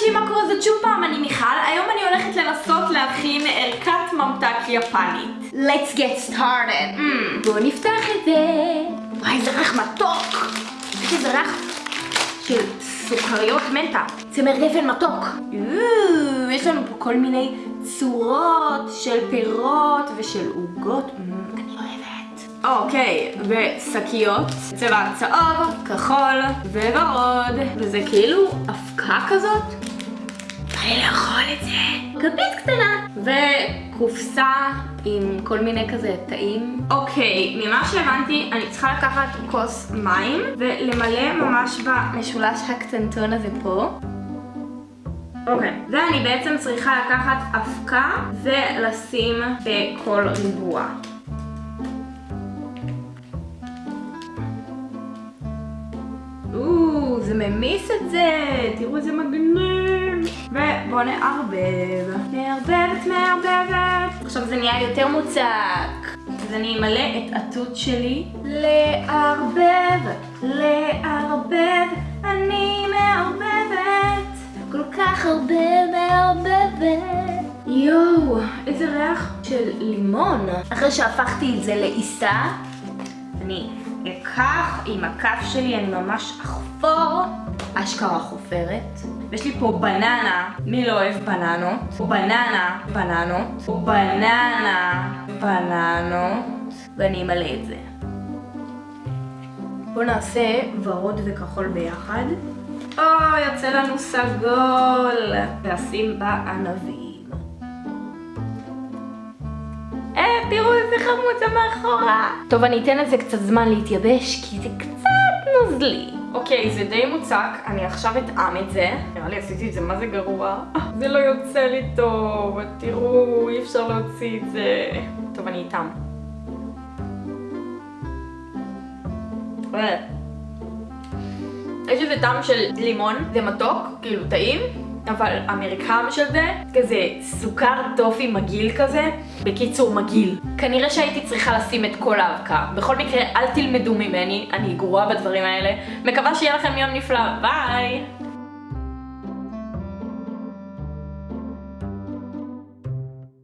אנשים, מה קורה? זאת שוב פעם, אני מיכל. היום אני הולכת לנסות להכין ערכת ממתק יפנית. Let's get started. Mm. בואו נפתח את זה. וואי, זה ריח מתוק. יש איזה ריח של סוכריות מנטה. צמר גפן מתוק. אוו, יש לנו פה כל מיני צורות של פירות ושל עוגות. Mm, אני אוהבת. אוקיי, ושקיות, צבע צהוב, כחול וורוד, וזה כאילו אבקה כזאת. בא לי לאכול את זה. כפית קטנה. וקופסה עם כל מיני כזה תאים. אוקיי, ממה שהבנתי, אני צריכה לקחת כוס מים ולמלא ממש במשולש הקטנטון הזה פה. אוקיי, ואני בעצם צריכה לקחת אבקה ולשים בכל ריבוע. או, זה ממיס את זה, תראו איזה מגניב. ובואו נערבב. מערבבת, מערבבת. עכשיו זה נהיה יותר מוצק. אז אני אמלא את התות שלי. לערבב, לערבב, אני מערבבת. כל כך הרבה מערבבת. יואו, איזה ריח של לימון. אחרי שהפכתי את זה לעיסה, אני אקח עם הכף שלי, אני ממש אחפור, אשכרה חופרת. ויש לי פה בננה, מי לא אוהב בננות? בננה, בננות, בננה, בננות, ואני אמלא את זה. בואו נעשה ורוד וכחול ביחד. או, יוצא לנו סגול. ואשים בענבים. אה, תראו איזה חמוד זה מאחורה. טוב, אני אתן לזה קצת זמן להתייבש, כי זה קצת נוזלי. אוקיי, זה די מוצק, אני עכשיו אטעם את זה. נראה לי עשיתי את זה, מה זה גרוע? זה לא יוצא לי טוב, תראו, אי אפשר להוציא את זה. טוב, אני אטעם. אה. יש איזה טעם של לימון, זה מתוק, כאילו טעים, אבל המרקם של זה, כזה סוכר טופי מגעיל כזה, בקיצור מגעיל. כנראה שהייתי צריכה לשים את כל האבקה. בכל מקרה, אל תלמדו ממני, אני גרועה בדברים האלה. מקווה שיהיה לכם יום נפלא, ביי!